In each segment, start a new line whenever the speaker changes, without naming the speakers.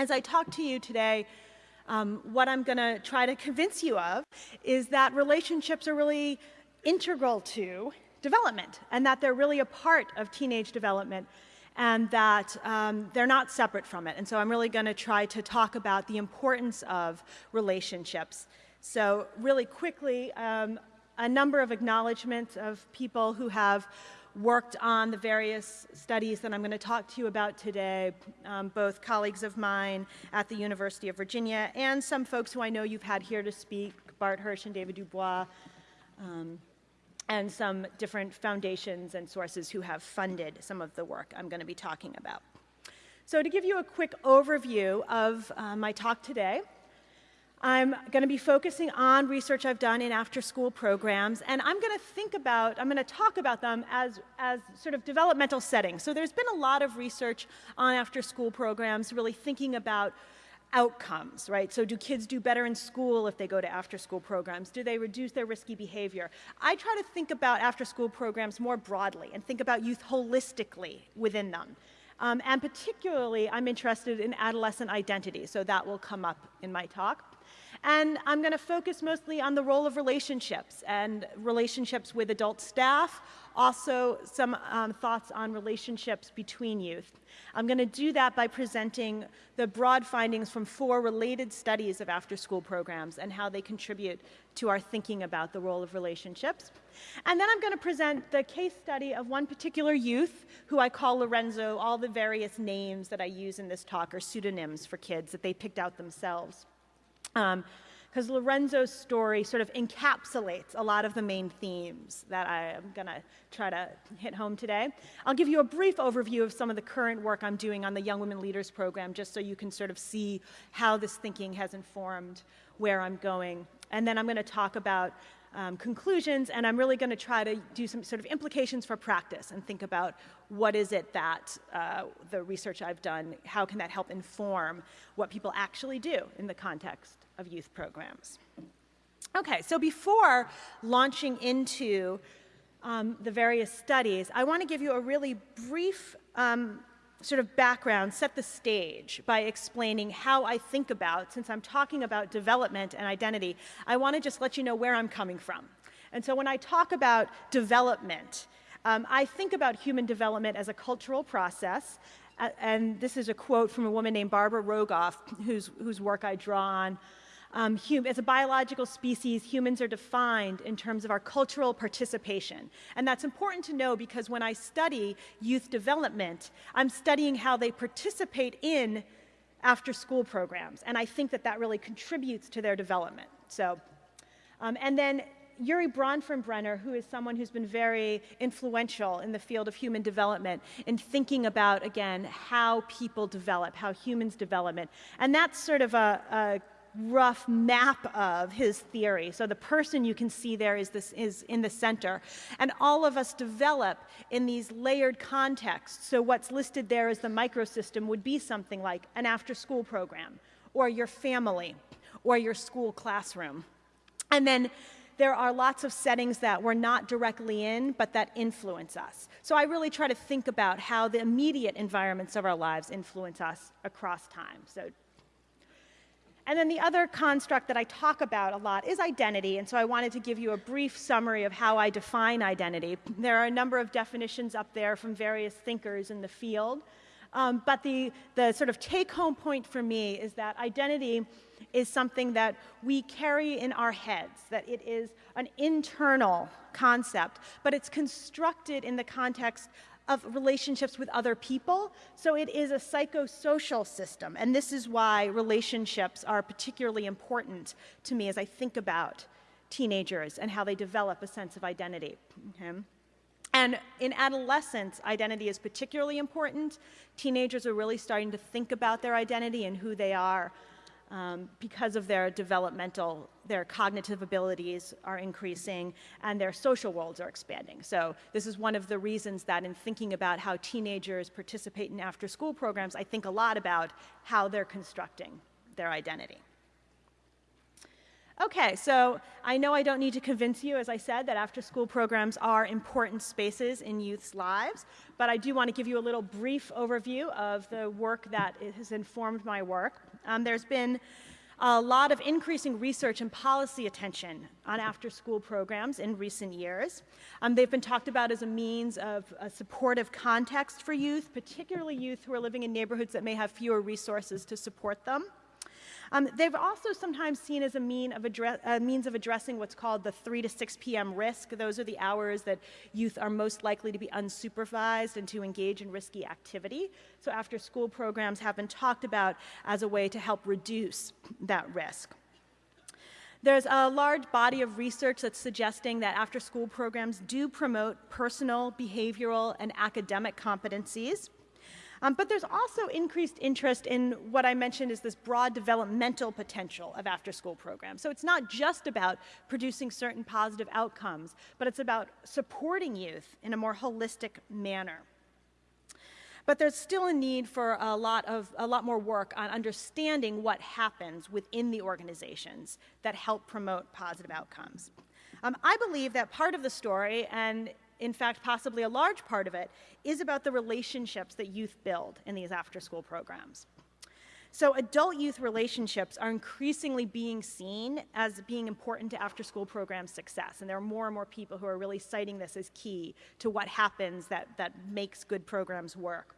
As I talk to you today, um, what I'm going to try to convince you of is that relationships are really integral to development and that they're really a part of teenage development and that um, they're not separate from it. And so I'm really going to try to talk about the importance of relationships. So really quickly, um, a number of acknowledgments of people who have worked on the various studies that I'm going to talk to you about today, um, both colleagues of mine at the University of Virginia and some folks who I know you've had here to speak, Bart Hirsch and David Dubois, um, and some different foundations and sources who have funded some of the work I'm going to be talking about. So to give you a quick overview of uh, my talk today, I'm going to be focusing on research I've done in after-school programs, and I'm going to think about, I'm going to talk about them as, as sort of developmental settings. So there's been a lot of research on after-school programs really thinking about outcomes, right? So do kids do better in school if they go to after-school programs? Do they reduce their risky behavior? I try to think about after-school programs more broadly and think about youth holistically within them. Um, and particularly, I'm interested in adolescent identity, so that will come up in my talk. And I'm going to focus mostly on the role of relationships and relationships with adult staff, also some um, thoughts on relationships between youth. I'm going to do that by presenting the broad findings from four related studies of after-school programs and how they contribute to our thinking about the role of relationships. And then I'm going to present the case study of one particular youth who I call Lorenzo. All the various names that I use in this talk are pseudonyms for kids that they picked out themselves because um, Lorenzo's story sort of encapsulates a lot of the main themes that I am going to try to hit home today. I'll give you a brief overview of some of the current work I'm doing on the Young Women Leaders Program, just so you can sort of see how this thinking has informed where I'm going. And then I'm going to talk about um, conclusions, and I'm really going to try to do some sort of implications for practice and think about what is it that uh, the research I've done, how can that help inform what people actually do in the context of youth programs. Okay, so before launching into um, the various studies, I want to give you a really brief um, sort of background, set the stage by explaining how I think about, since I'm talking about development and identity, I want to just let you know where I'm coming from. And so when I talk about development, um, I think about human development as a cultural process. Uh, and this is a quote from a woman named Barbara Rogoff, whose, whose work I draw on um, as a biological species, humans are defined in terms of our cultural participation. And that's important to know because when I study youth development, I'm studying how they participate in after school programs. And I think that that really contributes to their development. So, um, and then Urie Bronfenbrenner, who is someone who's been very influential in the field of human development in thinking about, again, how people develop, how humans develop. And that's sort of a, a rough map of his theory. So the person you can see there is, this, is in the center. And all of us develop in these layered contexts. So what's listed there as the microsystem would be something like an after-school program, or your family, or your school classroom. And then there are lots of settings that we're not directly in, but that influence us. So I really try to think about how the immediate environments of our lives influence us across time. So and then the other construct that I talk about a lot is identity, and so I wanted to give you a brief summary of how I define identity. There are a number of definitions up there from various thinkers in the field, um, but the, the sort of take-home point for me is that identity is something that we carry in our heads, that it is an internal concept, but it's constructed in the context of relationships with other people. So it is a psychosocial system. And this is why relationships are particularly important to me as I think about teenagers and how they develop a sense of identity. Okay? And in adolescence, identity is particularly important. Teenagers are really starting to think about their identity and who they are um, because of their developmental, their cognitive abilities are increasing and their social worlds are expanding. So this is one of the reasons that in thinking about how teenagers participate in after-school programs, I think a lot about how they're constructing their identity. Okay, so I know I don't need to convince you, as I said, that after school programs are important spaces in youth's lives, but I do want to give you a little brief overview of the work that has informed my work. Um, there's been a lot of increasing research and policy attention on after school programs in recent years. Um, they've been talked about as a means of a supportive context for youth, particularly youth who are living in neighborhoods that may have fewer resources to support them. Um, they've also sometimes seen as a, mean of a means of addressing what's called the 3 to 6 p.m. risk. Those are the hours that youth are most likely to be unsupervised and to engage in risky activity. So after school programs have been talked about as a way to help reduce that risk. There's a large body of research that's suggesting that after school programs do promote personal, behavioral, and academic competencies. Um, but there's also increased interest in what I mentioned is this broad developmental potential of after-school programs. So it's not just about producing certain positive outcomes, but it's about supporting youth in a more holistic manner. But there's still a need for a lot, of, a lot more work on understanding what happens within the organizations that help promote positive outcomes. Um, I believe that part of the story, and in fact, possibly a large part of it, is about the relationships that youth build in these after school programs. So adult youth relationships are increasingly being seen as being important to after school program success. And there are more and more people who are really citing this as key to what happens that, that makes good programs work.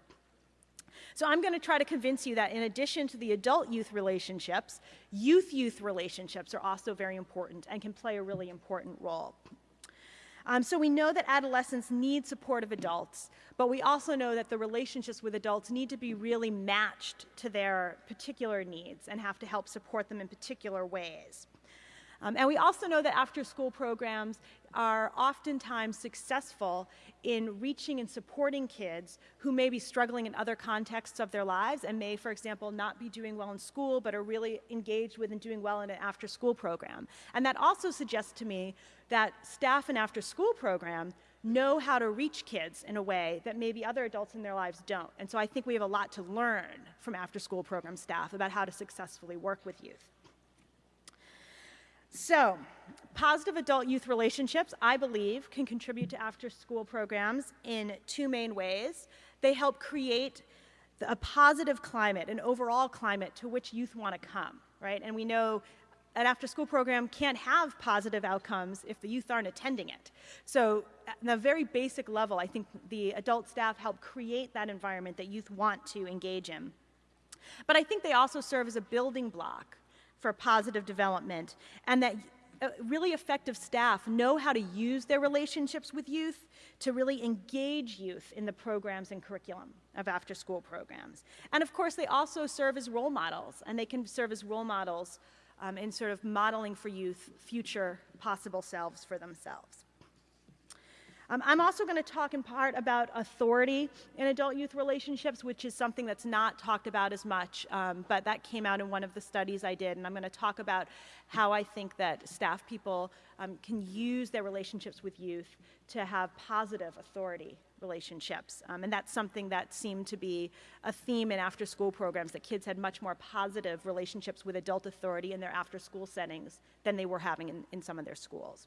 So I'm going to try to convince you that in addition to the adult-youth relationships, youth-youth relationships are also very important and can play a really important role. Um, so we know that adolescents need supportive adults, but we also know that the relationships with adults need to be really matched to their particular needs and have to help support them in particular ways. Um, and we also know that after school programs are oftentimes successful in reaching and supporting kids who may be struggling in other contexts of their lives and may, for example, not be doing well in school but are really engaged with and doing well in an after school program. And that also suggests to me that staff in after school program know how to reach kids in a way that maybe other adults in their lives don't. And so I think we have a lot to learn from after school program staff about how to successfully work with youth. So, positive adult youth relationships, I believe, can contribute to after school programs in two main ways. They help create a positive climate, an overall climate to which youth want to come, right? And we know an after school program can't have positive outcomes if the youth aren't attending it. So at a very basic level, I think the adult staff help create that environment that youth want to engage in. But I think they also serve as a building block for positive development and that uh, really effective staff know how to use their relationships with youth to really engage youth in the programs and curriculum of after school programs. And of course, they also serve as role models, and they can serve as role models um, in sort of modeling for youth future possible selves for themselves. Um, I'm also going to talk in part about authority in adult-youth relationships, which is something that's not talked about as much, um, but that came out in one of the studies I did, and I'm going to talk about how I think that staff people um, can use their relationships with youth to have positive authority relationships. Um, and that's something that seemed to be a theme in after school programs, that kids had much more positive relationships with adult authority in their after school settings than they were having in, in some of their schools.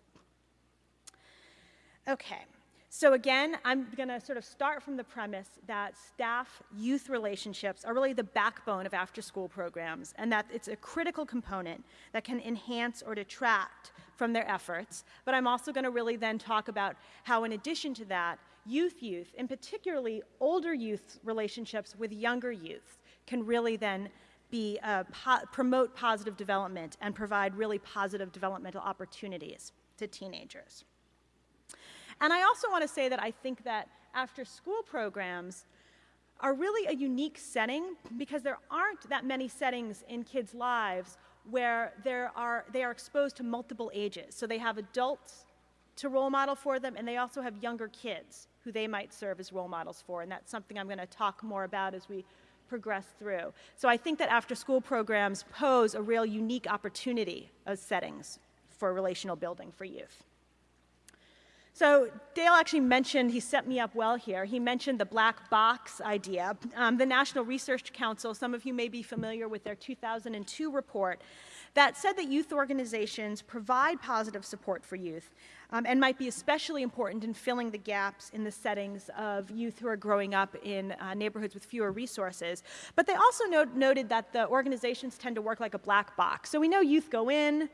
Okay, so again, I'm going to sort of start from the premise that staff-youth relationships are really the backbone of after-school programs and that it's a critical component that can enhance or detract from their efforts. But I'm also going to really then talk about how in addition to that, youth-youth, and particularly older youth relationships with younger youth can really then be, uh, po promote positive development and provide really positive developmental opportunities to teenagers. And I also want to say that I think that after school programs are really a unique setting because there aren't that many settings in kids' lives where there are, they are exposed to multiple ages. So they have adults to role model for them, and they also have younger kids who they might serve as role models for. And that's something I'm going to talk more about as we progress through. So I think that after school programs pose a real unique opportunity of settings for relational building for youth. So Dale actually mentioned, he set me up well here, he mentioned the black box idea. Um, the National Research Council, some of you may be familiar with their 2002 report, that said that youth organizations provide positive support for youth um, and might be especially important in filling the gaps in the settings of youth who are growing up in uh, neighborhoods with fewer resources. But they also noted that the organizations tend to work like a black box. So we know youth go in,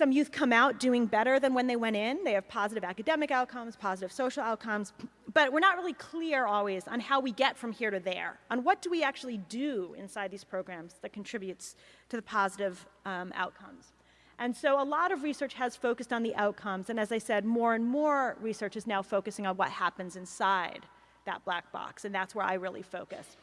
some youth come out doing better than when they went in. They have positive academic outcomes, positive social outcomes, but we're not really clear always on how we get from here to there, on what do we actually do inside these programs that contributes to the positive um, outcomes. And so a lot of research has focused on the outcomes, and as I said, more and more research is now focusing on what happens inside that black box, and that's where I really focus.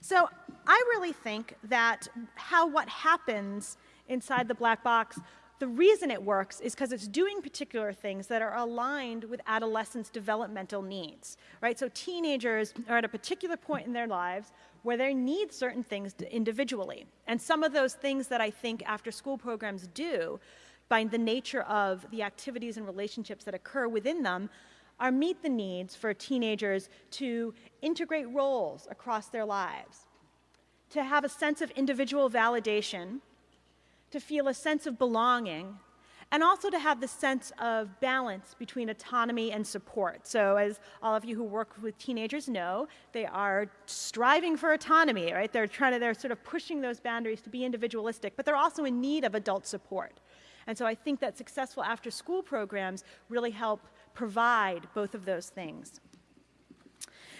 So I really think that how what happens inside the black box, the reason it works is because it's doing particular things that are aligned with adolescents' developmental needs, right? So teenagers are at a particular point in their lives where they need certain things individually. And some of those things that I think after school programs do, by the nature of the activities and relationships that occur within them, are meet the needs for teenagers to integrate roles across their lives, to have a sense of individual validation, to feel a sense of belonging, and also to have the sense of balance between autonomy and support. So as all of you who work with teenagers know, they are striving for autonomy, right? They're trying to, they're sort of pushing those boundaries to be individualistic, but they're also in need of adult support. And so I think that successful after school programs really help provide both of those things.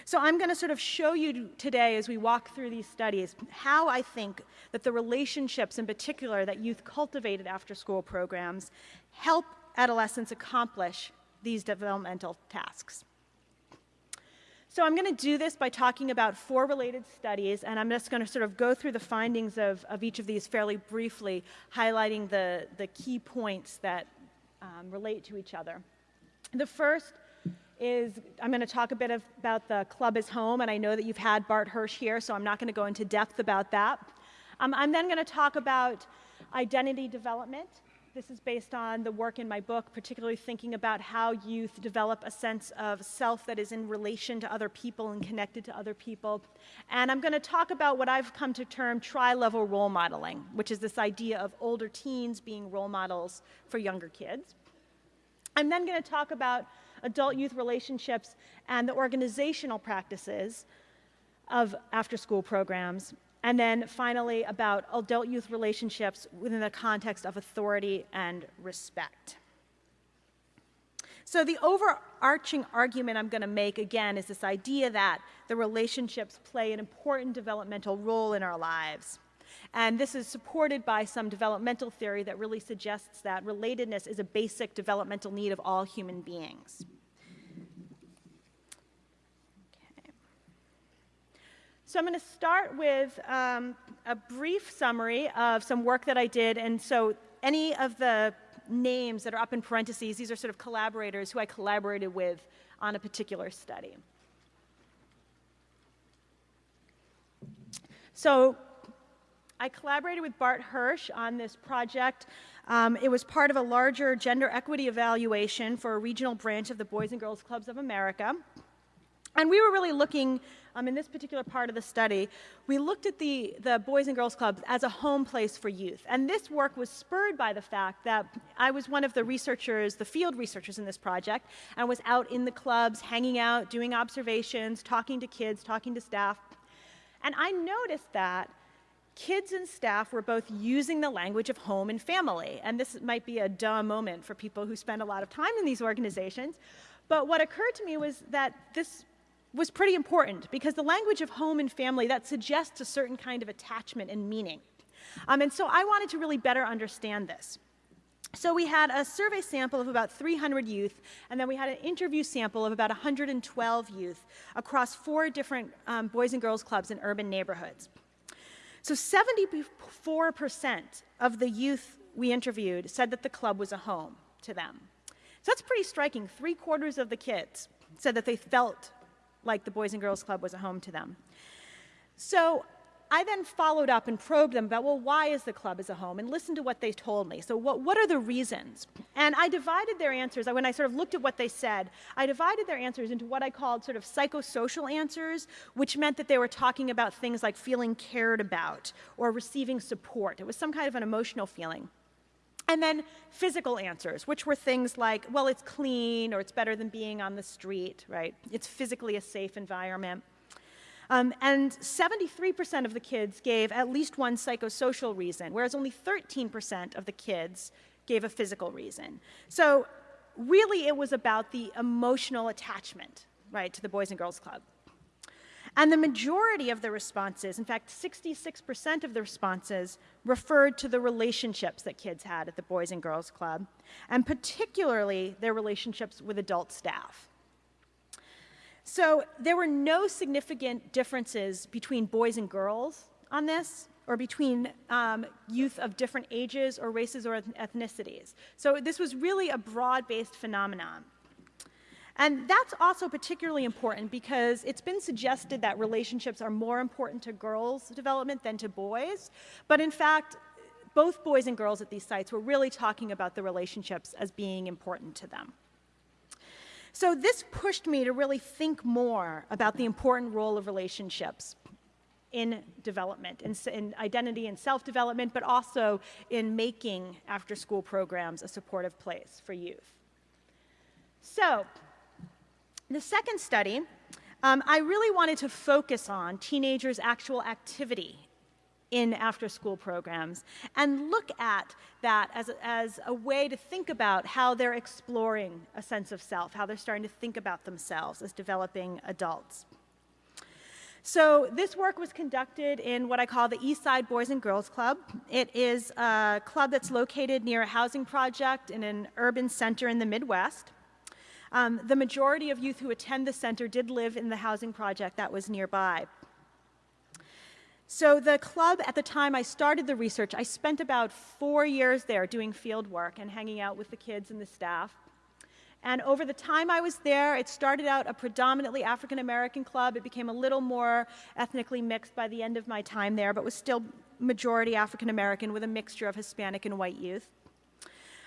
So I'm going to sort of show you today as we walk through these studies how I think that the relationships in particular that youth cultivated after school programs help adolescents accomplish these developmental tasks. So I'm going to do this by talking about four related studies, and I'm just going to sort of go through the findings of, of each of these fairly briefly, highlighting the, the key points that um, relate to each other. The first is I'm going to talk a bit of, about the club is home, and I know that you've had Bart Hirsch here, so I'm not going to go into depth about that. Um, I'm then going to talk about identity development. This is based on the work in my book, particularly thinking about how youth develop a sense of self that is in relation to other people and connected to other people. And I'm going to talk about what I've come to term tri-level role modeling, which is this idea of older teens being role models for younger kids. I'm then going to talk about adult youth relationships, and the organizational practices of after school programs. And then finally, about adult youth relationships within the context of authority and respect. So, the overarching argument I'm going to make again is this idea that the relationships play an important developmental role in our lives. And this is supported by some developmental theory that really suggests that relatedness is a basic developmental need of all human beings. So I'm going to start with um, a brief summary of some work that I did. And so any of the names that are up in parentheses, these are sort of collaborators who I collaborated with on a particular study. So I collaborated with Bart Hirsch on this project. Um, it was part of a larger gender equity evaluation for a regional branch of the Boys and Girls Clubs of America. And we were really looking, um, in this particular part of the study, we looked at the, the Boys and Girls Clubs as a home place for youth. And this work was spurred by the fact that I was one of the researchers, the field researchers in this project, and was out in the clubs, hanging out, doing observations, talking to kids, talking to staff. And I noticed that kids and staff were both using the language of home and family. And this might be a dumb moment for people who spend a lot of time in these organizations. But what occurred to me was that this was pretty important because the language of home and family that suggests a certain kind of attachment and meaning. Um, and so I wanted to really better understand this. So we had a survey sample of about 300 youth, and then we had an interview sample of about 112 youth across four different um, boys and girls clubs in urban neighborhoods. So 74% of the youth we interviewed said that the club was a home to them. So that's pretty striking. Three quarters of the kids said that they felt like the Boys and Girls Club was a home to them. So I then followed up and probed them about, well, why is the club as a home? And listened to what they told me. So, what, what are the reasons? And I divided their answers, when I sort of looked at what they said, I divided their answers into what I called sort of psychosocial answers, which meant that they were talking about things like feeling cared about or receiving support. It was some kind of an emotional feeling. And then physical answers, which were things like, well, it's clean or it's better than being on the street, right? It's physically a safe environment. Um, and 73% of the kids gave at least one psychosocial reason, whereas only 13% of the kids gave a physical reason. So really it was about the emotional attachment, right, to the Boys and Girls Club. And the majority of the responses, in fact, 66% of the responses, referred to the relationships that kids had at the Boys and Girls Club, and particularly their relationships with adult staff. So there were no significant differences between boys and girls on this, or between um, youth of different ages or races or ethnicities. So this was really a broad-based phenomenon. And that's also particularly important because it's been suggested that relationships are more important to girls' development than to boys. But in fact, both boys and girls at these sites were really talking about the relationships as being important to them. So this pushed me to really think more about the important role of relationships in development, in, in identity and self-development, but also in making after-school programs a supportive place for youth. So the second study, um, I really wanted to focus on teenagers' actual activity in after school programs and look at that as a, as a way to think about how they're exploring a sense of self, how they're starting to think about themselves as developing adults. So this work was conducted in what I call the East Side Boys and Girls Club. It is a club that's located near a housing project in an urban center in the Midwest. Um, the majority of youth who attend the center did live in the housing project that was nearby. So the club, at the time I started the research, I spent about four years there doing field work and hanging out with the kids and the staff. And over the time I was there, it started out a predominantly African American club. It became a little more ethnically mixed by the end of my time there, but was still majority African American with a mixture of Hispanic and white youth.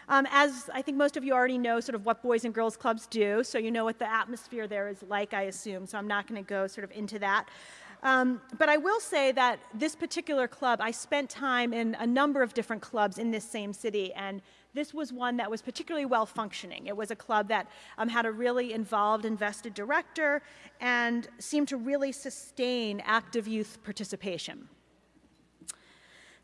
Um, as I think most of you already know sort of what boys and girls clubs do, so you know what the atmosphere there is like, I assume, so I'm not going to go sort of into that. Um, but I will say that this particular club, I spent time in a number of different clubs in this same city, and this was one that was particularly well functioning. It was a club that um, had a really involved, invested director and seemed to really sustain active youth participation.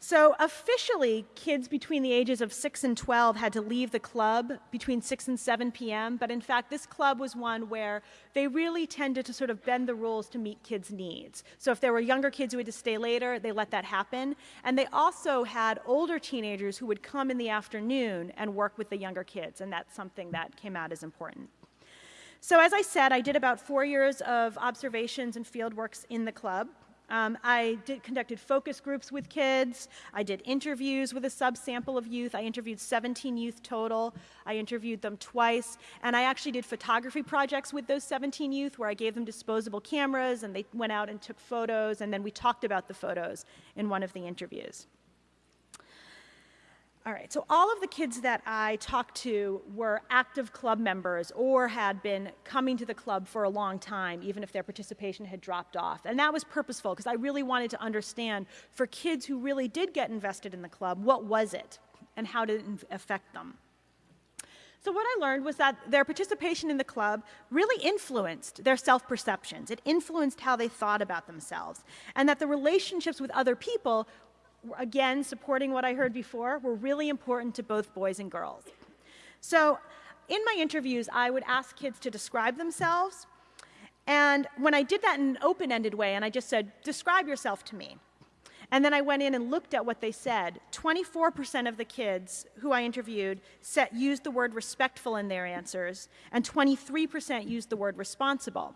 So officially, kids between the ages of 6 and 12 had to leave the club between 6 and 7 p.m., but in fact, this club was one where they really tended to sort of bend the rules to meet kids' needs. So if there were younger kids who had to stay later, they let that happen. And they also had older teenagers who would come in the afternoon and work with the younger kids, and that's something that came out as important. So as I said, I did about four years of observations and field works in the club. Um, I did, conducted focus groups with kids. I did interviews with a subsample of youth. I interviewed 17 youth total. I interviewed them twice. And I actually did photography projects with those 17 youth where I gave them disposable cameras and they went out and took photos and then we talked about the photos in one of the interviews. All right, so all of the kids that I talked to were active club members or had been coming to the club for a long time, even if their participation had dropped off. And that was purposeful because I really wanted to understand for kids who really did get invested in the club, what was it and how did it affect them? So what I learned was that their participation in the club really influenced their self-perceptions. It influenced how they thought about themselves. And that the relationships with other people again, supporting what I heard before, were really important to both boys and girls. So in my interviews, I would ask kids to describe themselves. And when I did that in an open-ended way, and I just said, describe yourself to me. And then I went in and looked at what they said. 24% of the kids who I interviewed set, used the word respectful in their answers, and 23% used the word responsible.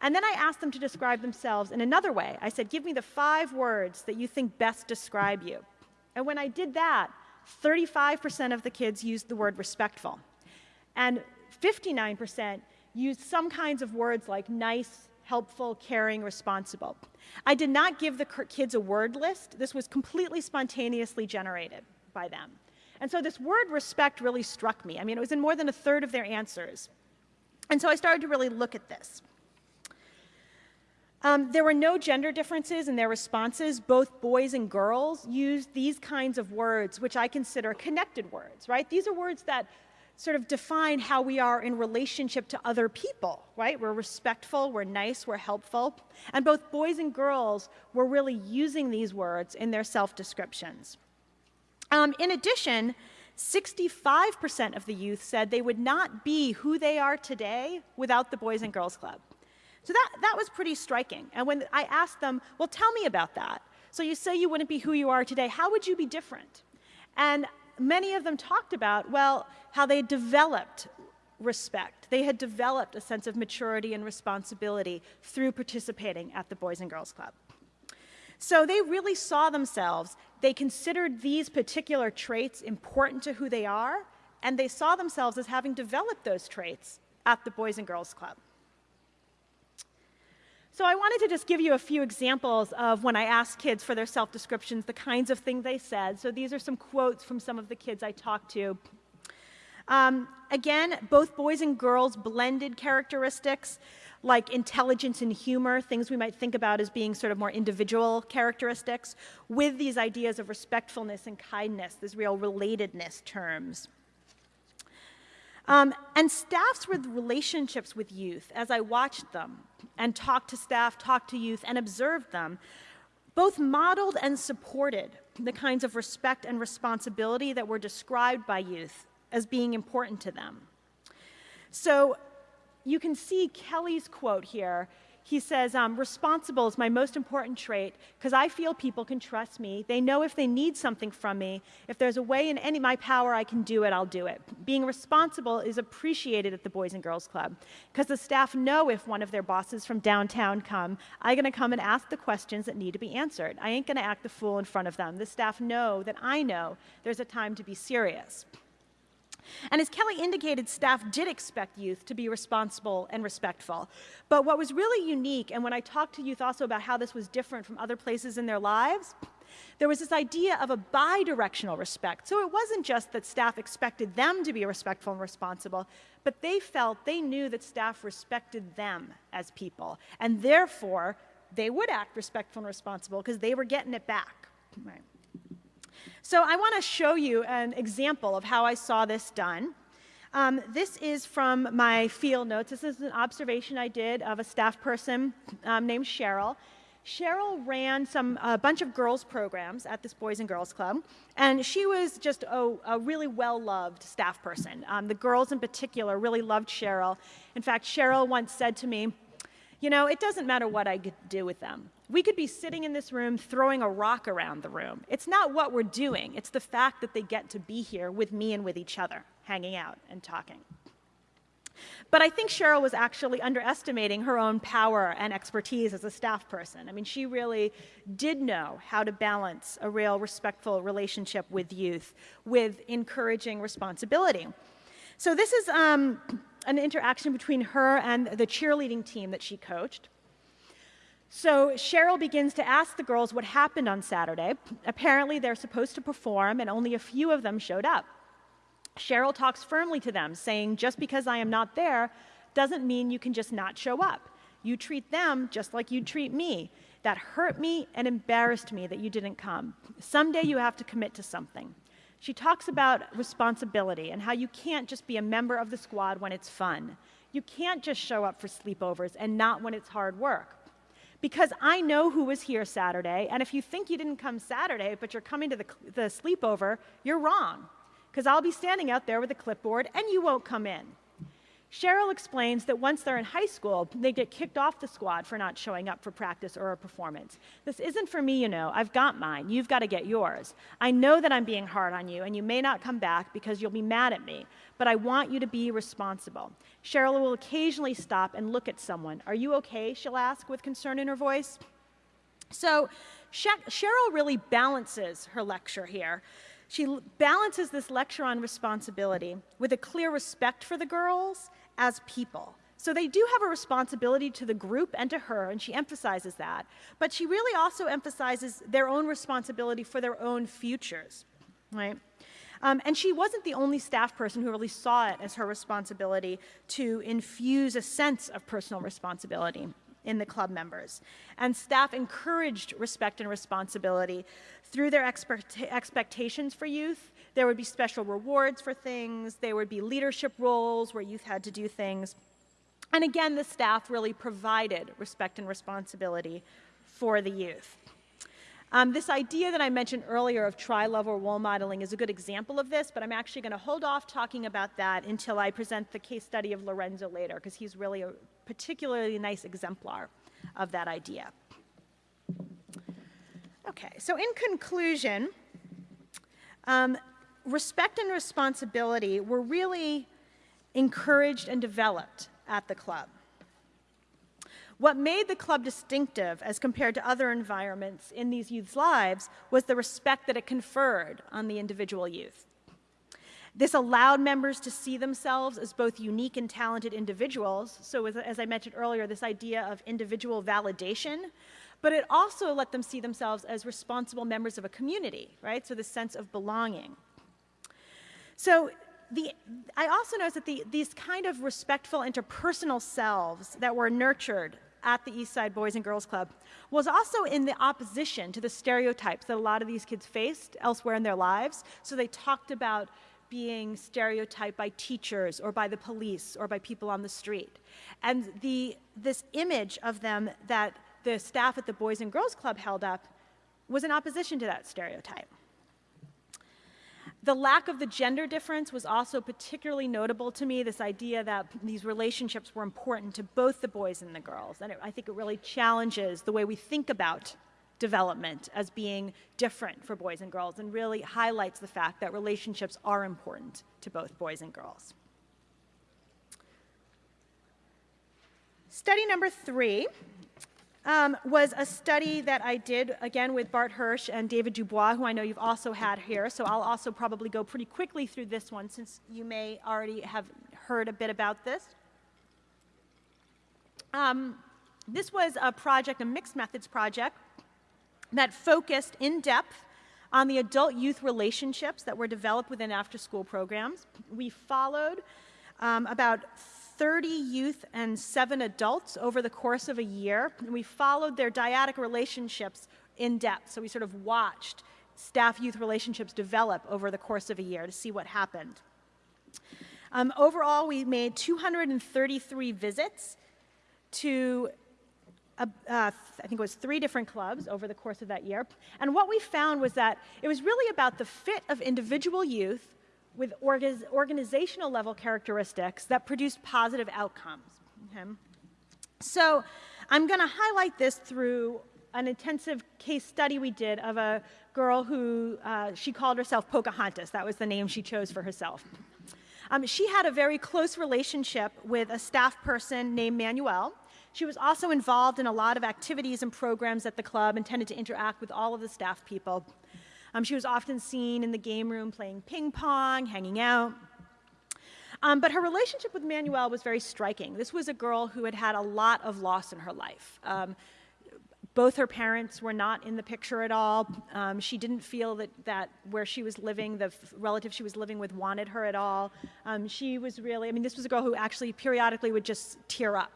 And then I asked them to describe themselves in another way. I said, give me the five words that you think best describe you. And when I did that, 35% of the kids used the word respectful. And 59% used some kinds of words like nice, helpful, caring, responsible. I did not give the kids a word list. This was completely spontaneously generated by them. And so this word respect really struck me. I mean, it was in more than a third of their answers. And so I started to really look at this. Um, there were no gender differences in their responses. Both boys and girls used these kinds of words, which I consider connected words, right? These are words that sort of define how we are in relationship to other people, right? We're respectful, we're nice, we're helpful. And both boys and girls were really using these words in their self descriptions. Um, in addition, 65% of the youth said they would not be who they are today without the Boys and Girls Club. So that, that was pretty striking. And when I asked them, well, tell me about that. So you say you wouldn't be who you are today. How would you be different? And many of them talked about, well, how they developed respect. They had developed a sense of maturity and responsibility through participating at the Boys and Girls Club. So they really saw themselves, they considered these particular traits important to who they are, and they saw themselves as having developed those traits at the Boys and Girls Club. So I wanted to just give you a few examples of when I asked kids for their self-descriptions, the kinds of things they said. So these are some quotes from some of the kids I talked to. Um, again, both boys and girls blended characteristics like intelligence and humor, things we might think about as being sort of more individual characteristics, with these ideas of respectfulness and kindness, these real relatedness terms. Um, and staffs with relationships with youth, as I watched them and talked to staff, talked to youth, and observed them, both modeled and supported the kinds of respect and responsibility that were described by youth as being important to them. So you can see Kelly's quote here. He says, um, responsible is my most important trait because I feel people can trust me. They know if they need something from me. If there's a way in any my power I can do it, I'll do it. Being responsible is appreciated at the Boys and Girls Club because the staff know if one of their bosses from downtown come, I'm going to come and ask the questions that need to be answered. I ain't going to act the fool in front of them. The staff know that I know there's a time to be serious. And as Kelly indicated, staff did expect youth to be responsible and respectful. But what was really unique, and when I talked to youth also about how this was different from other places in their lives, there was this idea of a bi-directional respect. So it wasn't just that staff expected them to be respectful and responsible, but they felt they knew that staff respected them as people. And therefore, they would act respectful and responsible because they were getting it back. Right. So I want to show you an example of how I saw this done. Um, this is from my field notes. This is an observation I did of a staff person um, named Cheryl. Cheryl ran some a bunch of girls programs at this Boys and Girls Club, and she was just a, a really well-loved staff person. Um, the girls in particular really loved Cheryl. In fact, Cheryl once said to me, you know, it doesn't matter what I do with them. We could be sitting in this room throwing a rock around the room. It's not what we're doing, it's the fact that they get to be here with me and with each other, hanging out and talking. But I think Cheryl was actually underestimating her own power and expertise as a staff person. I mean, she really did know how to balance a real respectful relationship with youth with encouraging responsibility. So this is um, an interaction between her and the cheerleading team that she coached. So Cheryl begins to ask the girls what happened on Saturday. Apparently, they're supposed to perform, and only a few of them showed up. Cheryl talks firmly to them, saying, Just because I am not there doesn't mean you can just not show up. You treat them just like you treat me. That hurt me and embarrassed me that you didn't come. Someday you have to commit to something. She talks about responsibility and how you can't just be a member of the squad when it's fun. You can't just show up for sleepovers and not when it's hard work because I know who was here Saturday, and if you think you didn't come Saturday, but you're coming to the, the sleepover, you're wrong, because I'll be standing out there with a clipboard and you won't come in. Cheryl explains that once they're in high school, they get kicked off the squad for not showing up for practice or a performance. This isn't for me, you know. I've got mine. You've got to get yours. I know that I'm being hard on you, and you may not come back because you'll be mad at me, but I want you to be responsible. Cheryl will occasionally stop and look at someone. Are you okay? She'll ask with concern in her voice. So Cheryl really balances her lecture here. She balances this lecture on responsibility with a clear respect for the girls as people, So they do have a responsibility to the group and to her, and she emphasizes that. But she really also emphasizes their own responsibility for their own futures, right? Um, and she wasn't the only staff person who really saw it as her responsibility to infuse a sense of personal responsibility in the club members. And staff encouraged respect and responsibility through their expect expectations for youth. There would be special rewards for things, there would be leadership roles where youth had to do things. And again, the staff really provided respect and responsibility for the youth. Um, this idea that I mentioned earlier of tri-level role modeling is a good example of this, but I'm actually going to hold off talking about that until I present the case study of Lorenzo later, because he's really a particularly nice exemplar of that idea. Okay, so in conclusion, um, respect and responsibility were really encouraged and developed at the club. What made the club distinctive as compared to other environments in these youth's lives was the respect that it conferred on the individual youth. This allowed members to see themselves as both unique and talented individuals. So as, I mentioned earlier, this idea of individual validation, but it also let them see themselves as responsible members of a community, right? So the sense of belonging. So the, I also noticed that the, these kind of respectful interpersonal selves that were nurtured at the East Side Boys and Girls Club was also in the opposition to the stereotypes that a lot of these kids faced elsewhere in their lives. So they talked about being stereotyped by teachers or by the police or by people on the street. And the, this image of them that the staff at the Boys and Girls Club held up was in opposition to that stereotype. The lack of the gender difference was also particularly notable to me, this idea that these relationships were important to both the boys and the girls. And it, I think it really challenges the way we think about development as being different for boys and girls and really highlights the fact that relationships are important to both boys and girls. Study number three um, was a study that I did, again, with Bart Hirsch and David Dubois, who I know you've also had here. So I'll also probably go pretty quickly through this one since you may already have heard a bit about this. Um, this was a project, a mixed methods project, that focused in depth on the adult-youth relationships that were developed within after-school programs. We followed um, about 30 youth and seven adults over the course of a year. And we followed their dyadic relationships in depth. So we sort of watched staff-youth relationships develop over the course of a year to see what happened. Um, overall, we made 233 visits to, uh, I think it was three different clubs over the course of that year. And what we found was that it was really about the fit of individual youth with organizational level characteristics that produced positive outcomes. Okay? So I'm going to highlight this through an intensive case study we did of a girl who uh, she called herself Pocahontas. That was the name she chose for herself. Um, she had a very close relationship with a staff person named Manuel. She was also involved in a lot of activities and programs at the club and tended to interact with all of the staff people. Um, she was often seen in the game room playing ping pong, hanging out. Um, but her relationship with Manuel was very striking. This was a girl who had had a lot of loss in her life. Um, both her parents were not in the picture at all. Um, she didn't feel that, that where she was living, the relative she was living with wanted her at all. Um, she was really, I mean, this was a girl who actually periodically would just tear up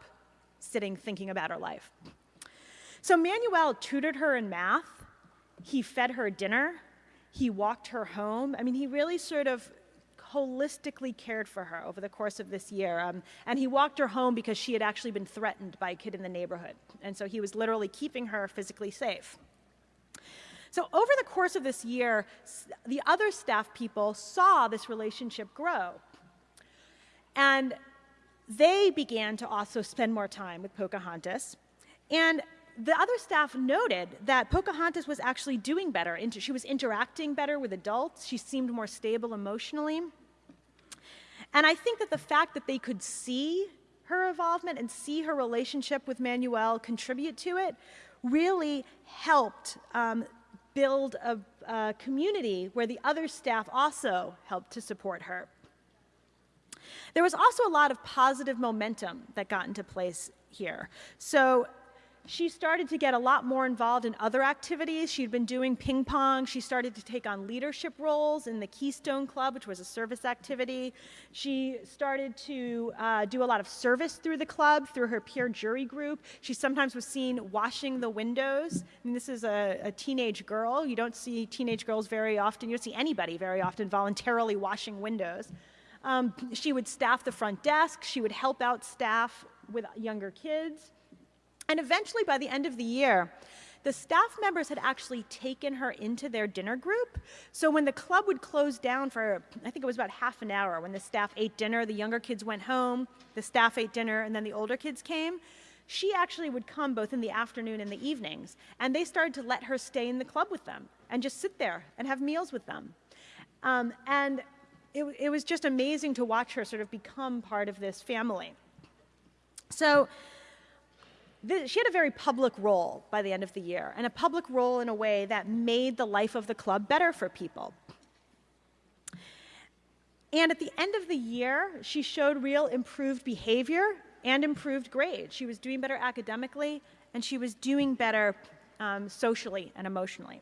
sitting thinking about her life. So Manuel tutored her in math he fed her dinner. He walked her home. I mean, he really sort of holistically cared for her over the course of this year. Um, and he walked her home because she had actually been threatened by a kid in the neighborhood. And so he was literally keeping her physically safe. So over the course of this year, the other staff people saw this relationship grow. And they began to also spend more time with Pocahontas. And the other staff noted that Pocahontas was actually doing better. She was interacting better with adults. She seemed more stable emotionally. And I think that the fact that they could see her involvement and see her relationship with Manuel contribute to it really helped um, build a, a community where the other staff also helped to support her. There was also a lot of positive momentum that got into place here. So she started to get a lot more involved in other activities. She'd been doing ping pong. She started to take on leadership roles in the Keystone Club, which was a service activity. She started to uh, do a lot of service through the club, through her peer jury group. She sometimes was seen washing the windows. I mean, this is a, a teenage girl. You don't see teenage girls very often. You don't see anybody very often voluntarily washing windows. Um, she would staff the front desk. She would help out staff with younger kids. And eventually, by the end of the year, the staff members had actually taken her into their dinner group. So when the club would close down for, I think it was about half an hour, when the staff ate dinner, the younger kids went home, the staff ate dinner, and then the older kids came, she actually would come both in the afternoon and the evenings. And they started to let her stay in the club with them and just sit there and have meals with them. Um, and it, it was just amazing to watch her sort of become part of this family. So she had a very public role by the end of the year, and a public role in a way that made the life of the club better for people. And at the end of the year, she showed real improved behavior and improved grades. She was doing better academically, and she was doing better um, socially and emotionally.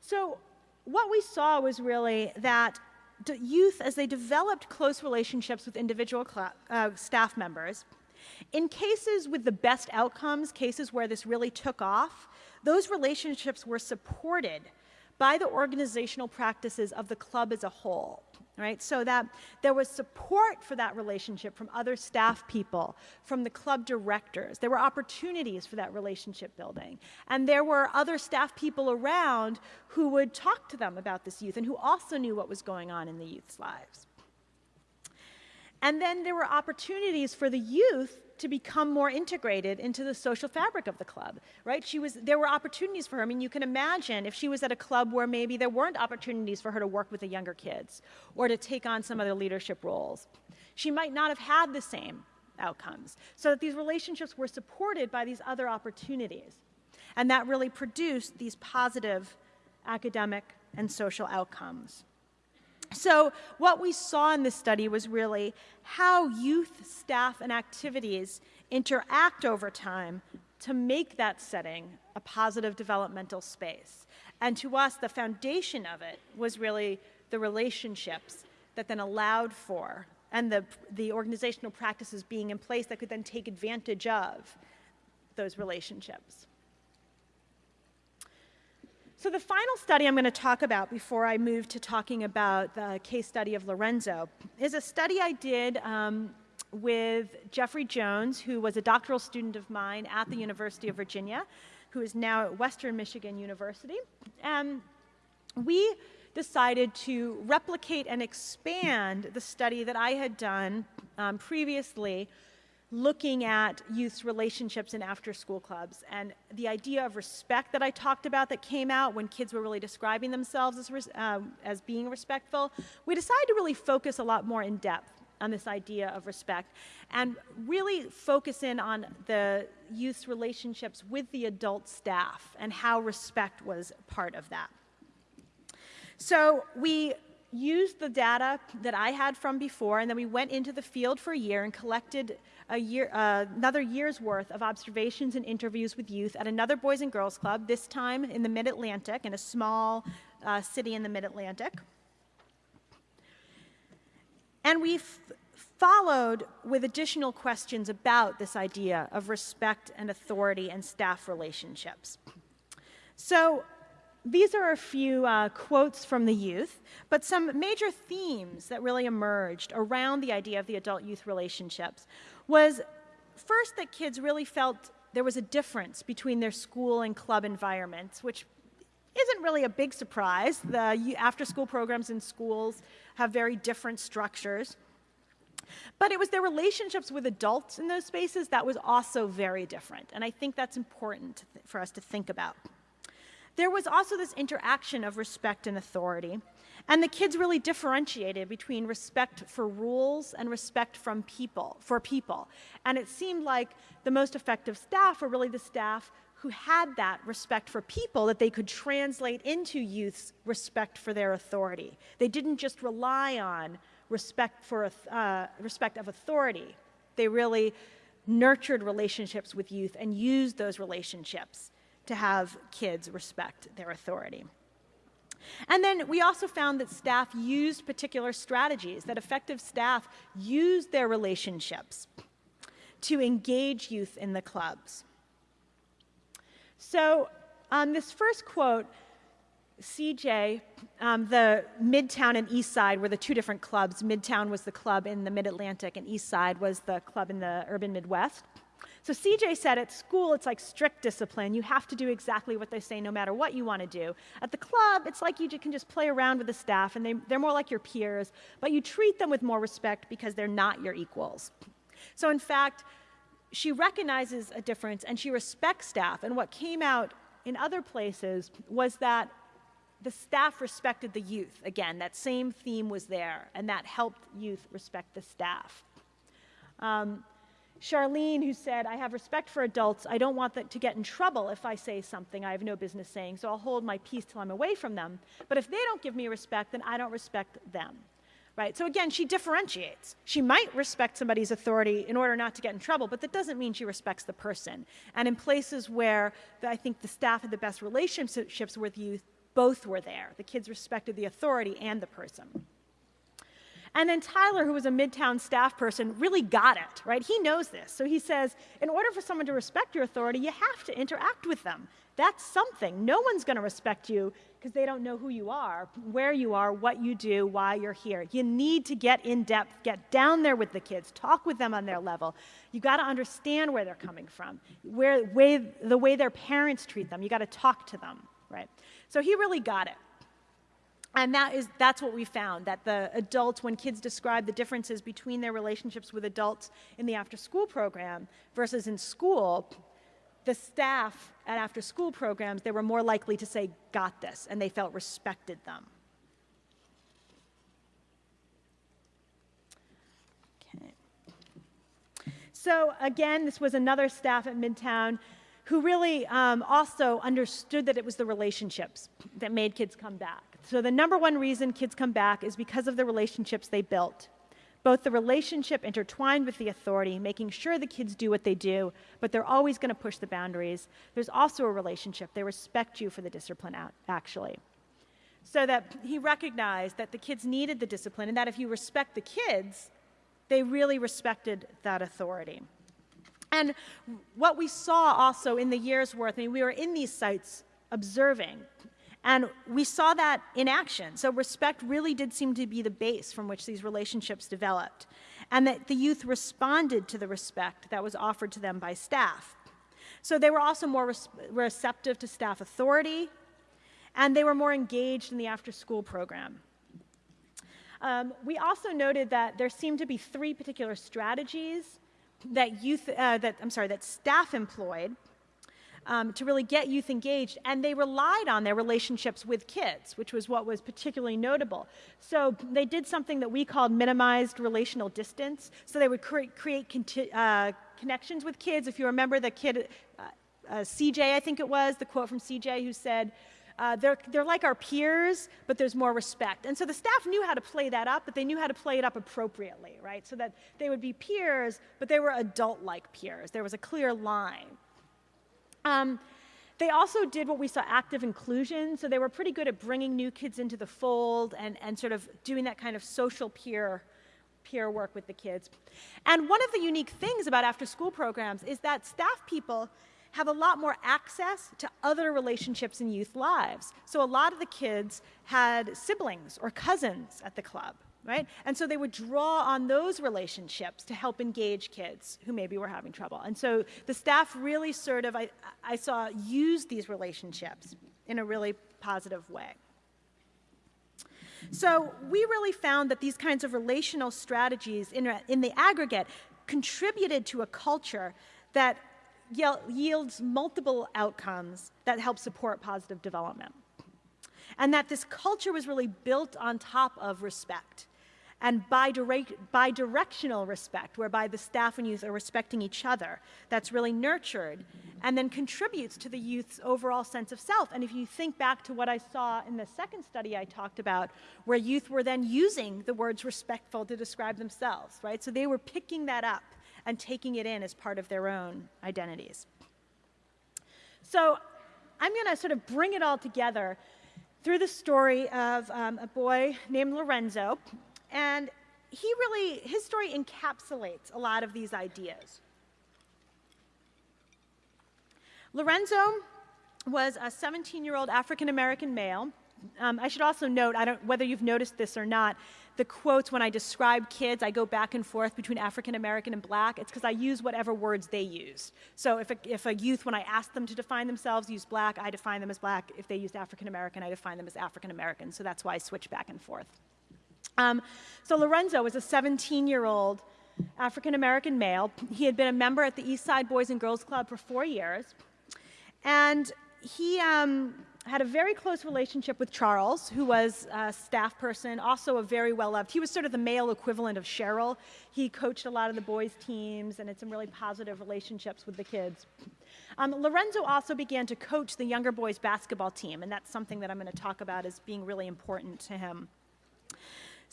So what we saw was really that youth, as they developed close relationships with individual uh, staff members, in cases with the best outcomes, cases where this really took off, those relationships were supported by the organizational practices of the club as a whole. Right? So that there was support for that relationship from other staff people, from the club directors. There were opportunities for that relationship building. And there were other staff people around who would talk to them about this youth and who also knew what was going on in the youth's lives. And then there were opportunities for the youth to become more integrated into the social fabric of the club, right? She was, there were opportunities for her. I mean, you can imagine if she was at a club where maybe there weren't opportunities for her to work with the younger kids or to take on some other leadership roles. She might not have had the same outcomes. So that these relationships were supported by these other opportunities. And that really produced these positive academic and social outcomes. So what we saw in this study was really how youth, staff, and activities interact over time to make that setting a positive developmental space. And to us, the foundation of it was really the relationships that then allowed for and the, the organizational practices being in place that could then take advantage of those relationships. So the final study I'm going to talk about before I move to talking about the case study of Lorenzo is a study I did um, with Jeffrey Jones, who was a doctoral student of mine at the University of Virginia, who is now at Western Michigan University. And we decided to replicate and expand the study that I had done um, previously looking at youth's relationships in after school clubs and the idea of respect that I talked about that came out when kids were really describing themselves as, uh, as being respectful, we decided to really focus a lot more in depth on this idea of respect and really focus in on the youth's relationships with the adult staff and how respect was part of that. So we used the data that I had from before, and then we went into the field for a year and collected a year, uh, another year's worth of observations and interviews with youth at another Boys and Girls Club, this time in the Mid-Atlantic, in a small uh, city in the Mid-Atlantic. And we followed with additional questions about this idea of respect and authority and staff relationships. So these are a few uh, quotes from the youth, but some major themes that really emerged around the idea of the adult-youth relationships was first that kids really felt there was a difference between their school and club environments, which isn't really a big surprise. The after-school programs in schools have very different structures. But it was their relationships with adults in those spaces that was also very different. And I think that's important for us to think about. There was also this interaction of respect and authority. And the kids really differentiated between respect for rules and respect from people, for people. And it seemed like the most effective staff were really the staff who had that respect for people that they could translate into youth's respect for their authority. They didn't just rely on respect, for, uh, respect of authority. They really nurtured relationships with youth and used those relationships to have kids respect their authority. And then we also found that staff used particular strategies, that effective staff used their relationships to engage youth in the clubs. So um, this first quote, CJ, um, the Midtown and East Side were the two different clubs. Midtown was the club in the Mid-Atlantic and East Side was the club in the urban Midwest. So CJ said at school, it's like strict discipline. You have to do exactly what they say no matter what you want to do. At the club, it's like you can just play around with the staff and they, they're more like your peers, but you treat them with more respect because they're not your equals. So in fact, she recognizes a difference and she respects staff. And what came out in other places was that the staff respected the youth. Again, that same theme was there, and that helped youth respect the staff. Um, Charlene, who said, I have respect for adults. I don't want to get in trouble if I say something I have no business saying, so I'll hold my peace till I'm away from them. But if they don't give me respect, then I don't respect them. Right? So again, she differentiates. She might respect somebody's authority in order not to get in trouble, but that doesn't mean she respects the person. And in places where the, I think the staff had the best relationships with youth, both were there. The kids respected the authority and the person. And then Tyler, who was a Midtown staff person, really got it, right? He knows this. So he says, in order for someone to respect your authority, you have to interact with them. That's something. No one's going to respect you because they don't know who you are, where you are, what you do, why you're here. You need to get in depth, get down there with the kids, talk with them on their level. You got to understand where they're coming from, where, way, the way their parents treat them. You got to talk to them, right? So he really got it. And that is, that's what we found, that the adults, when kids describe the differences between their relationships with adults in the after-school program versus in school, the staff at after-school programs, they were more likely to say, got this, and they felt respected them. Okay. So again, this was another staff at Midtown who really um, also understood that it was the relationships that made kids come back. So the number one reason kids come back is because of the relationships they built. Both the relationship intertwined with the authority, making sure the kids do what they do, but they're always going to push the boundaries. There's also a relationship. They respect you for the discipline, actually. So that he recognized that the kids needed the discipline and that if you respect the kids, they really respected that authority. And what we saw also in the year's worth, I mean, we were in these sites observing and we saw that in action. So respect really did seem to be the base from which these relationships developed. And that the youth responded to the respect that was offered to them by staff. So they were also more receptive to staff authority, and they were more engaged in the after-school program. Um, we also noted that there seemed to be three particular strategies that youth, uh, that, I'm sorry, that staff employed um, to really get youth engaged, and they relied on their relationships with kids, which was what was particularly notable. So they did something that we called minimized relational distance. So they would cre create uh, connections with kids. If you remember the kid, uh, uh, CJ, I think it was, the quote from CJ who said, uh, they're, they're like our peers, but there's more respect. And so the staff knew how to play that up, but they knew how to play it up appropriately, right? So that they would be peers, but they were adult-like peers. There was a clear line. Um, they also did what we saw active inclusion, so they were pretty good at bringing new kids into the fold and, and sort of doing that kind of social peer, peer work with the kids. And one of the unique things about after school programs is that staff people have a lot more access to other relationships in youth lives. So a lot of the kids had siblings or cousins at the club right? And so they would draw on those relationships to help engage kids who maybe were having trouble. And so the staff really sort of, I, I saw, use these relationships in a really positive way. So we really found that these kinds of relational strategies in, in the aggregate contributed to a culture that yields multiple outcomes that help support positive development. And that this culture was really built on top of respect and bi-directional respect, whereby the staff and youth are respecting each other. That's really nurtured and then contributes to the youth's overall sense of self. And if you think back to what I saw in the second study I talked about, where youth were then using the words respectful to describe themselves, right? So they were picking that up and taking it in as part of their own identities. So I'm going to sort of bring it all together through the story of um, a boy named Lorenzo and he really, his story encapsulates a lot of these ideas. Lorenzo was a 17 year old African American male. Um, I should also note, I don't, whether you've noticed this or not, the quotes when I describe kids, I go back and forth between African American and black. It's because I use whatever words they use. So if a, if a youth, when I ask them to define themselves, use black, I define them as black. If they used African American, I define them as African American. So that's why I switch back and forth. Um, so Lorenzo was a 17 year old African American male. He had been a member at the East Side Boys and Girls Club for four years. And he um, had a very close relationship with Charles, who was a staff person, also a very well loved. He was sort of the male equivalent of Cheryl. He coached a lot of the boys' teams and had some really positive relationships with the kids. Um, Lorenzo also began to coach the younger boys' basketball team, and that's something that I'm going to talk about as being really important to him.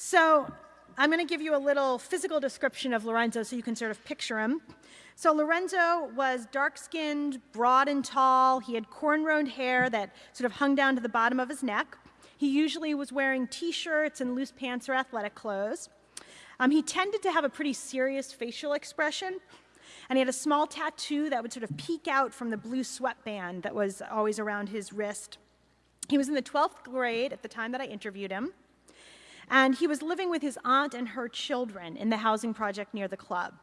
So I'm going to give you a little physical description of Lorenzo so you can sort of picture him. So Lorenzo was dark-skinned, broad and tall. He had cornrowed hair that sort of hung down to the bottom of his neck. He usually was wearing t-shirts and loose pants or athletic clothes. Um, he tended to have a pretty serious facial expression, and he had a small tattoo that would sort of peek out from the blue sweatband that was always around his wrist. He was in the 12th grade at the time that I interviewed him. And he was living with his aunt and her children in the housing project near the club.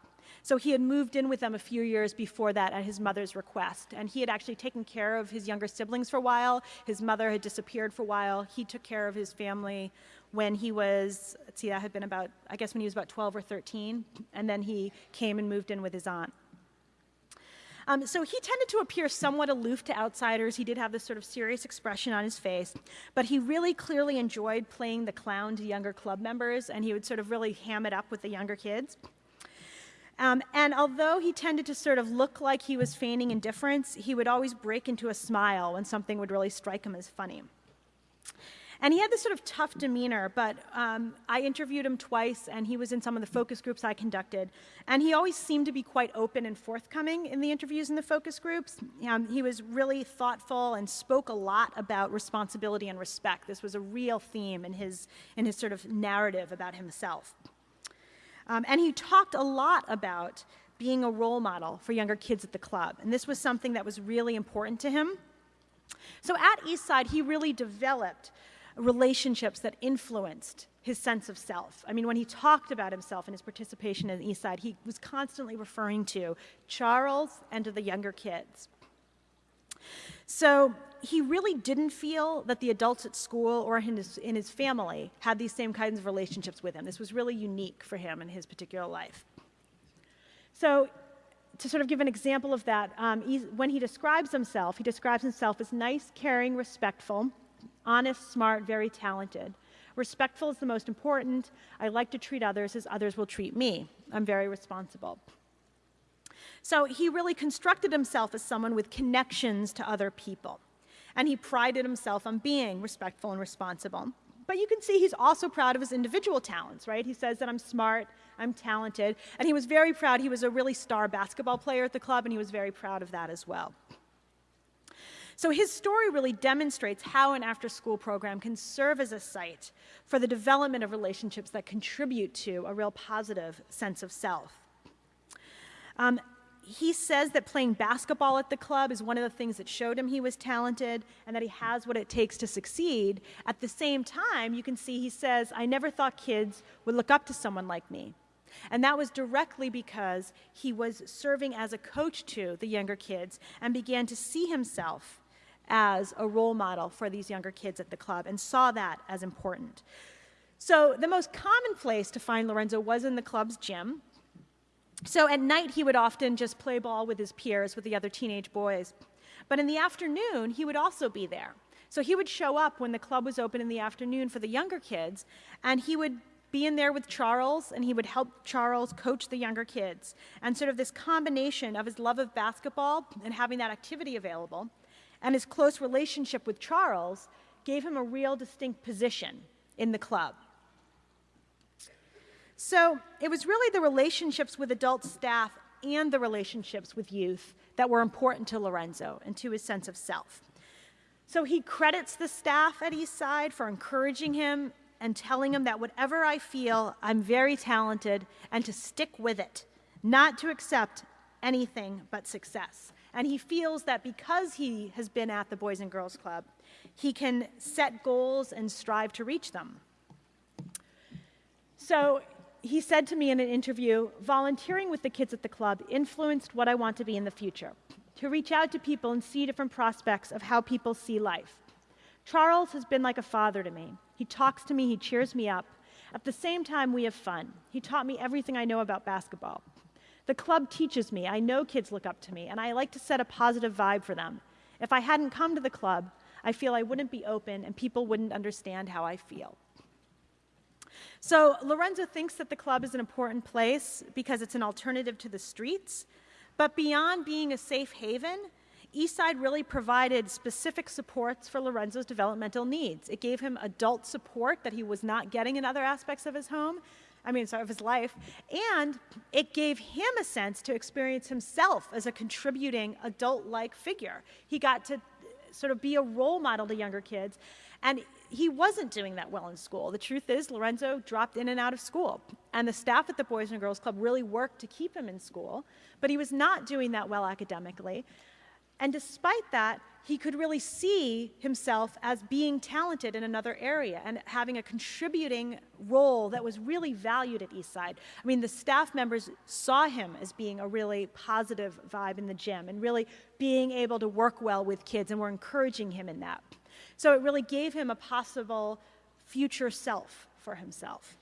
So he had moved in with them a few years before that at his mother's request. And he had actually taken care of his younger siblings for a while. His mother had disappeared for a while. He took care of his family when he was, let's see, that had been about, I guess when he was about 12 or 13. And then he came and moved in with his aunt. Um, so he tended to appear somewhat aloof to outsiders. He did have this sort of serious expression on his face, but he really clearly enjoyed playing the clown to younger club members, and he would sort of really ham it up with the younger kids. Um, and although he tended to sort of look like he was feigning indifference, he would always break into a smile when something would really strike him as funny. And he had this sort of tough demeanor, but um, I interviewed him twice, and he was in some of the focus groups I conducted. And he always seemed to be quite open and forthcoming in the interviews in the focus groups. Um, he was really thoughtful and spoke a lot about responsibility and respect. This was a real theme in his, in his sort of narrative about himself. Um, and he talked a lot about being a role model for younger kids at the club. And this was something that was really important to him. So at Eastside, he really developed relationships that influenced his sense of self. I mean, when he talked about himself and his participation in the East Side, he was constantly referring to Charles and to the younger kids. So he really didn't feel that the adults at school or in his, in his family had these same kinds of relationships with him. This was really unique for him in his particular life. So to sort of give an example of that, um, when he describes himself, he describes himself as nice, caring, respectful, honest, smart, very talented. Respectful is the most important. I like to treat others as others will treat me. I'm very responsible. So he really constructed himself as someone with connections to other people. And he prided himself on being respectful and responsible. But you can see he's also proud of his individual talents, right? He says that I'm smart, I'm talented, and he was very proud. He was a really star basketball player at the club, and he was very proud of that as well. So his story really demonstrates how an after-school program can serve as a site for the development of relationships that contribute to a real positive sense of self. Um, he says that playing basketball at the club is one of the things that showed him he was talented and that he has what it takes to succeed. At the same time, you can see he says, I never thought kids would look up to someone like me. And that was directly because he was serving as a coach to the younger kids and began to see himself as a role model for these younger kids at the club and saw that as important. So the most common place to find Lorenzo was in the club's gym. So at night, he would often just play ball with his peers, with the other teenage boys. But in the afternoon, he would also be there. So he would show up when the club was open in the afternoon for the younger kids, and he would be in there with Charles, and he would help Charles coach the younger kids. And sort of this combination of his love of basketball and having that activity available, and his close relationship with Charles gave him a real distinct position in the club. So it was really the relationships with adult staff and the relationships with youth that were important to Lorenzo and to his sense of self. So he credits the staff at Eastside for encouraging him and telling him that whatever I feel, I'm very talented and to stick with it, not to accept anything but success. And he feels that because he has been at the Boys and Girls Club, he can set goals and strive to reach them. So he said to me in an interview, volunteering with the kids at the club influenced what I want to be in the future, to reach out to people and see different prospects of how people see life. Charles has been like a father to me. He talks to me, he cheers me up. At the same time, we have fun. He taught me everything I know about basketball. The club teaches me. I know kids look up to me, and I like to set a positive vibe for them. If I hadn't come to the club, I feel I wouldn't be open and people wouldn't understand how I feel. So Lorenzo thinks that the club is an important place because it's an alternative to the streets. But beyond being a safe haven, Eastside really provided specific supports for Lorenzo's developmental needs. It gave him adult support that he was not getting in other aspects of his home, I mean, sorry, of his life, and it gave him a sense to experience himself as a contributing adult-like figure. He got to sort of be a role model to younger kids, and he wasn't doing that well in school. The truth is, Lorenzo dropped in and out of school, and the staff at the Boys and Girls Club really worked to keep him in school, but he was not doing that well academically. And despite that, he could really see himself as being talented in another area and having a contributing role that was really valued at Eastside. I mean, the staff members saw him as being a really positive vibe in the gym and really being able to work well with kids and were encouraging him in that. So it really gave him a possible future self for himself.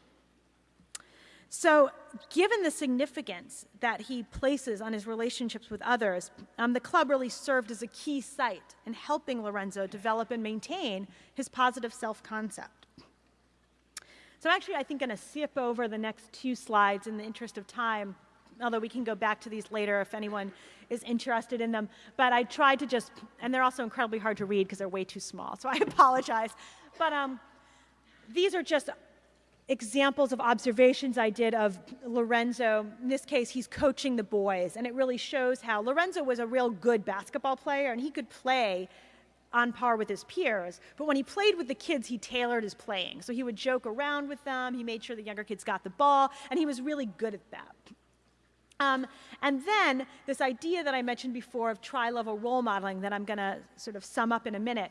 So, given the significance that he places on his relationships with others, um, the club really served as a key site in helping Lorenzo develop and maintain his positive self concept. So, actually, I think I'm going to skip over the next two slides in the interest of time, although we can go back to these later if anyone is interested in them. But I tried to just, and they're also incredibly hard to read because they're way too small, so I apologize. But um, these are just examples of observations I did of Lorenzo. In this case, he's coaching the boys, and it really shows how Lorenzo was a real good basketball player, and he could play on par with his peers. But when he played with the kids, he tailored his playing. So he would joke around with them, he made sure the younger kids got the ball, and he was really good at that. Um, and then this idea that I mentioned before of tri-level role modeling that I'm going to sort of sum up in a minute.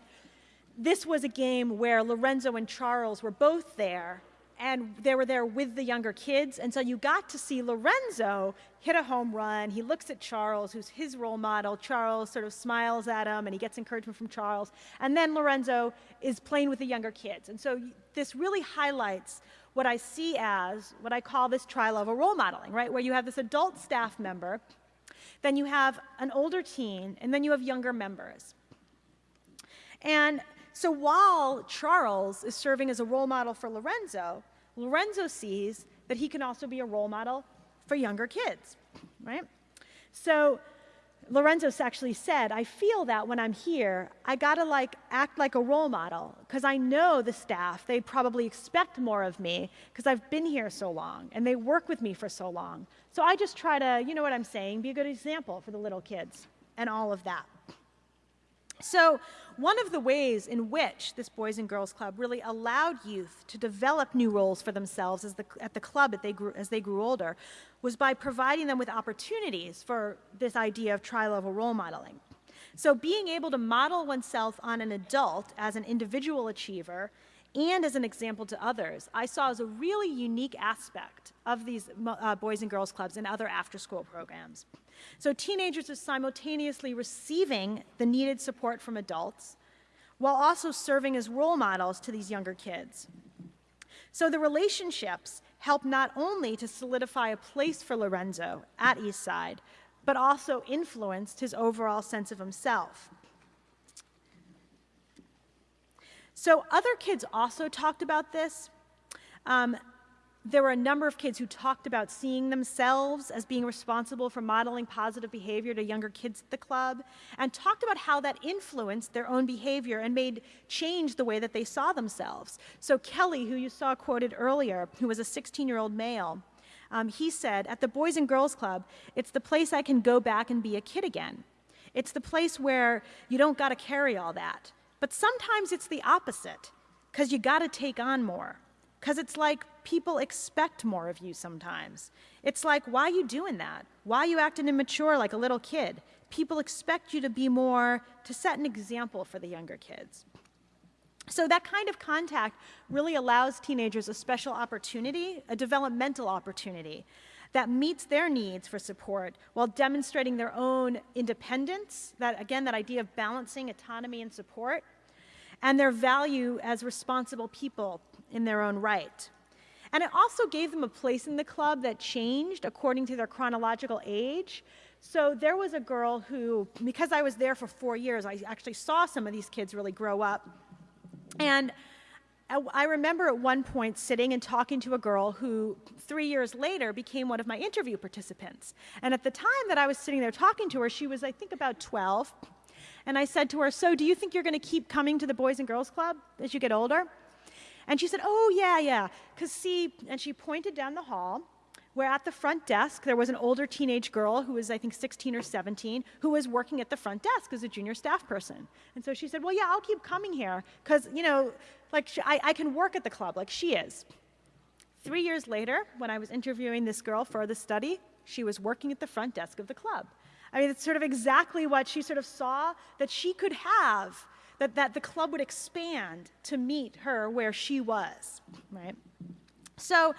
This was a game where Lorenzo and Charles were both there and they were there with the younger kids. And so you got to see Lorenzo hit a home run. He looks at Charles, who's his role model. Charles sort of smiles at him and he gets encouragement from Charles. And then Lorenzo is playing with the younger kids. And so this really highlights what I see as what I call this tri-level role modeling, right? Where you have this adult staff member, then you have an older teen, and then you have younger members. And so while Charles is serving as a role model for Lorenzo, Lorenzo sees that he can also be a role model for younger kids, right? So Lorenzo actually said, I feel that when I'm here, I gotta like act like a role model because I know the staff, they probably expect more of me because I've been here so long and they work with me for so long. So I just try to, you know what I'm saying, be a good example for the little kids and all of that. So one of the ways in which this Boys and Girls Club really allowed youth to develop new roles for themselves the, at the club they grew, as they grew older was by providing them with opportunities for this idea of tri-level role modeling. So being able to model oneself on an adult as an individual achiever and as an example to others, I saw as a really unique aspect of these uh, Boys and Girls Clubs and other after-school programs. So teenagers are simultaneously receiving the needed support from adults while also serving as role models to these younger kids. So the relationships help not only to solidify a place for Lorenzo at Eastside, but also influenced his overall sense of himself. So other kids also talked about this. Um, there were a number of kids who talked about seeing themselves as being responsible for modeling positive behavior to younger kids at the club and talked about how that influenced their own behavior and made change the way that they saw themselves. So Kelly, who you saw quoted earlier, who was a 16-year-old male, um, he said, at the Boys and Girls Club, it's the place I can go back and be a kid again. It's the place where you don't got to carry all that. But sometimes it's the opposite, because you got to take on more. Because it's like people expect more of you sometimes. It's like, why are you doing that? Why are you acting immature like a little kid? People expect you to be more, to set an example for the younger kids. So that kind of contact really allows teenagers a special opportunity, a developmental opportunity that meets their needs for support while demonstrating their own independence, that again, that idea of balancing autonomy and support, and their value as responsible people in their own right. And it also gave them a place in the club that changed according to their chronological age. So there was a girl who, because I was there for four years, I actually saw some of these kids really grow up. And I remember at one point sitting and talking to a girl who three years later became one of my interview participants. And at the time that I was sitting there talking to her, she was, I think, about 12. And I said to her, So, do you think you're going to keep coming to the Boys and Girls Club as you get older? And she said, Oh, yeah, yeah. Because, see, and she pointed down the hall where at the front desk there was an older teenage girl who was, I think, 16 or 17, who was working at the front desk as a junior staff person. And so she said, Well, yeah, I'll keep coming here because, you know, like I, I can work at the club like she is. Three years later, when I was interviewing this girl for the study, she was working at the front desk of the club. I mean, it's sort of exactly what she sort of saw that she could have, that, that the club would expand to meet her where she was, right? So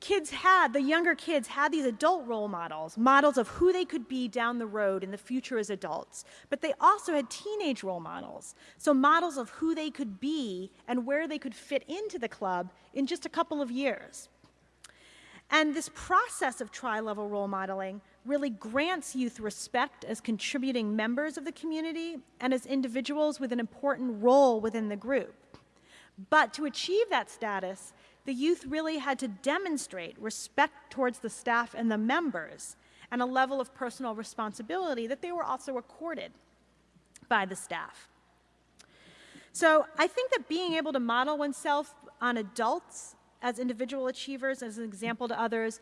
kids had, the younger kids had these adult role models, models of who they could be down the road in the future as adults. But they also had teenage role models, so models of who they could be and where they could fit into the club in just a couple of years. And this process of tri-level role modeling really grants youth respect as contributing members of the community and as individuals with an important role within the group. But to achieve that status, the youth really had to demonstrate respect towards the staff and the members and a level of personal responsibility that they were also accorded by the staff. So I think that being able to model oneself on adults as individual achievers, as an example to others,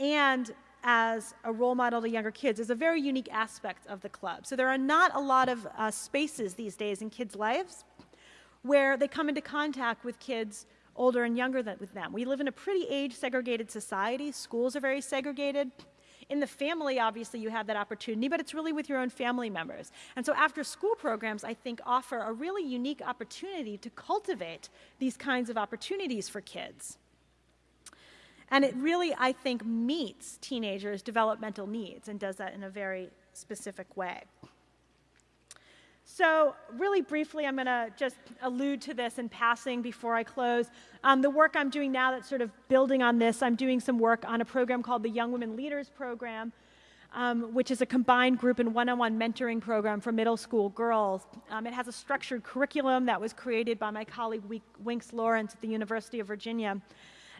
and as a role model to younger kids is a very unique aspect of the club. So there are not a lot of uh, spaces these days in kids' lives where they come into contact with kids older and younger than with them. We live in a pretty age segregated society. Schools are very segregated. In the family, obviously, you have that opportunity, but it's really with your own family members. And so after school programs, I think, offer a really unique opportunity to cultivate these kinds of opportunities for kids. And it really, I think, meets teenagers' developmental needs and does that in a very specific way. So really briefly, I'm going to just allude to this in passing before I close. Um, the work I'm doing now that's sort of building on this, I'm doing some work on a program called the Young Women Leaders Program, um, which is a combined group and one-on-one mentoring program for middle school girls. Um, it has a structured curriculum that was created by my colleague Winx Lawrence at the University of Virginia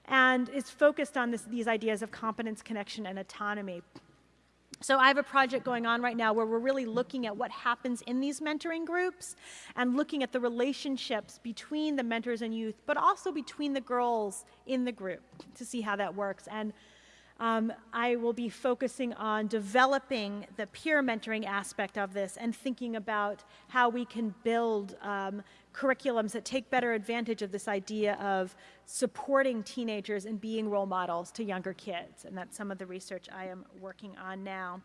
and is focused on this, these ideas of competence, connection, and autonomy. So I have a project going on right now where we're really looking at what happens in these mentoring groups and looking at the relationships between the mentors and youth, but also between the girls in the group to see how that works. And um, I will be focusing on developing the peer mentoring aspect of this and thinking about how we can build um, curriculums that take better advantage of this idea of supporting teenagers and being role models to younger kids. And that's some of the research I am working on now.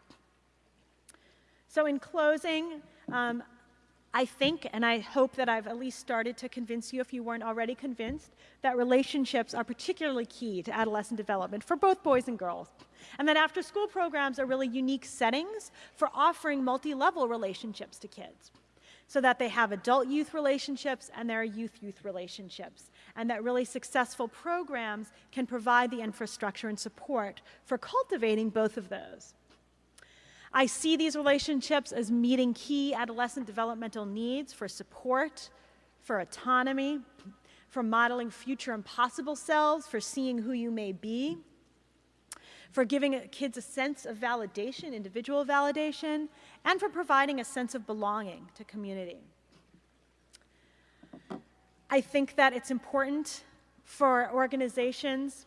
So in closing, um, I think, and I hope that I've at least started to convince you, if you weren't already convinced, that relationships are particularly key to adolescent development for both boys and girls. And that after school programs are really unique settings for offering multi level relationships to kids. So that they have adult youth relationships and there are youth youth relationships. And that really successful programs can provide the infrastructure and support for cultivating both of those. I see these relationships as meeting key adolescent developmental needs for support, for autonomy, for modeling future impossible selves, for seeing who you may be, for giving kids a sense of validation, individual validation, and for providing a sense of belonging to community. I think that it's important for organizations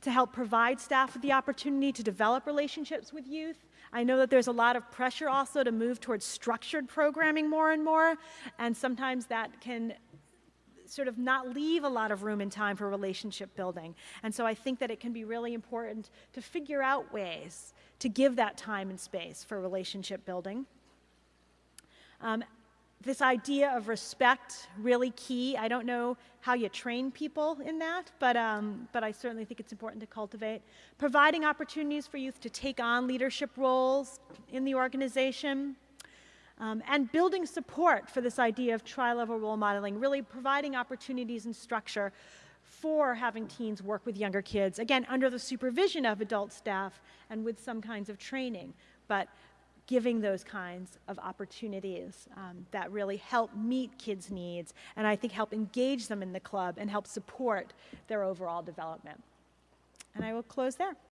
to help provide staff with the opportunity to develop relationships with youth. I know that there's a lot of pressure also to move towards structured programming more and more, and sometimes that can sort of not leave a lot of room and time for relationship building. And so I think that it can be really important to figure out ways to give that time and space for relationship building. Um, this idea of respect really key. I don't know how you train people in that, but, um, but I certainly think it's important to cultivate. Providing opportunities for youth to take on leadership roles in the organization. Um, and building support for this idea of tri-level role modeling, really providing opportunities and structure for having teens work with younger kids, again, under the supervision of adult staff and with some kinds of training. But giving those kinds of opportunities um, that really help meet kids' needs and I think help engage them in the club and help support their overall development. And I will close there.